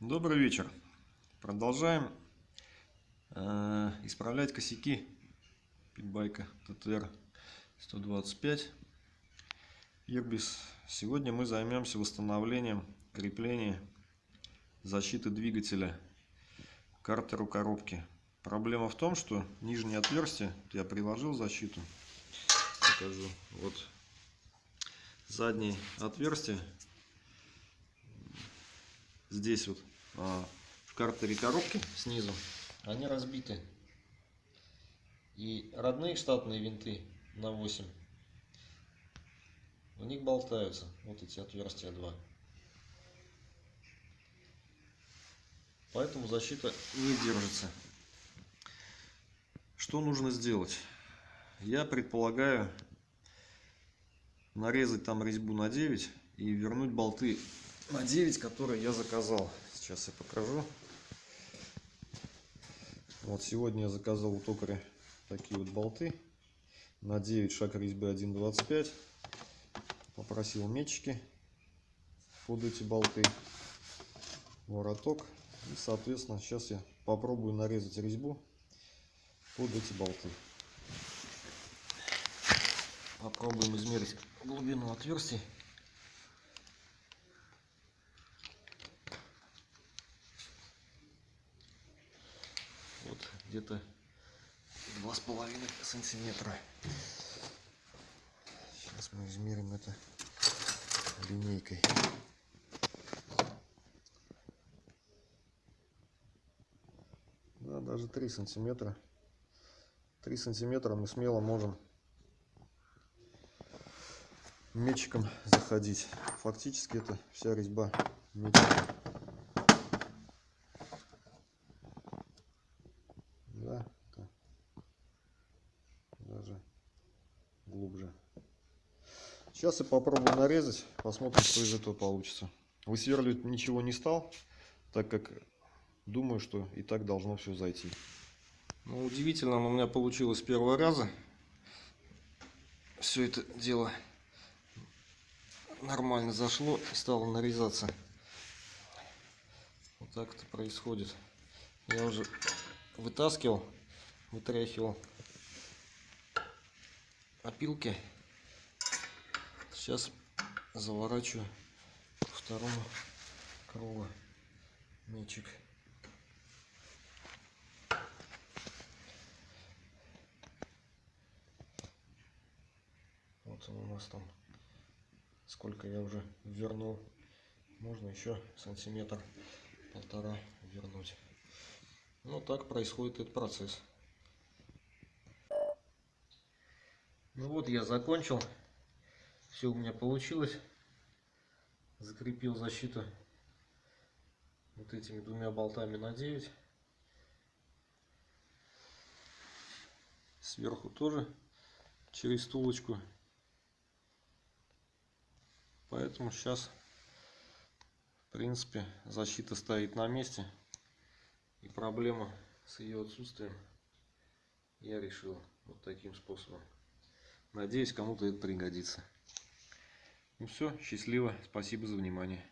Добрый вечер. Продолжаем э, исправлять косяки питбайка ТТР 125 Ирбис. Сегодня мы займемся восстановлением крепления защиты двигателя картеру коробки. Проблема в том, что нижнее отверстие, я приложил защиту, покажу, вот заднее отверстие здесь вот в картере коробки снизу. Они разбиты. И родные штатные винты на 8 у них болтаются вот эти отверстия два. Поэтому защита не держится. Что нужно сделать? Я предполагаю нарезать там резьбу на 9 и вернуть болты на 9, которые я заказал. Сейчас я покажу. Вот сегодня я заказал у токаря такие вот болты на 9 шаг резьбы 1.25. Попросил мечики под эти болты, вороток. И, соответственно, сейчас я попробую нарезать резьбу под эти болты. Попробуем измерить глубину отверстий. Где-то два с половиной сантиметра. Сейчас мы измерим это линейкой. Да, даже 3 сантиметра. 3 сантиметра мы смело можем мечиком заходить. Фактически это вся резьба мечиком. Глубже. Сейчас я попробую нарезать, посмотрим, что из этого получится. Высверливать ничего не стал, так как думаю, что и так должно все зайти. Ну, удивительно, но у меня получилось с первого раза. Все это дело нормально зашло и стало нарезаться. Вот так это происходит. Я уже вытаскивал, вытряхивал опилки. Сейчас заворачиваю второму кругу мячик. Вот он у нас там. Сколько я уже вернул. Можно еще сантиметр полтора вернуть. Ну так происходит этот процесс. Ну вот я закончил. Все у меня получилось. Закрепил защиту вот этими двумя болтами на 9. Сверху тоже через стулочку. Поэтому сейчас, в принципе, защита стоит на месте. И проблема с ее отсутствием я решил вот таким способом. Надеюсь, кому-то это пригодится. Ну все, счастливо, спасибо за внимание.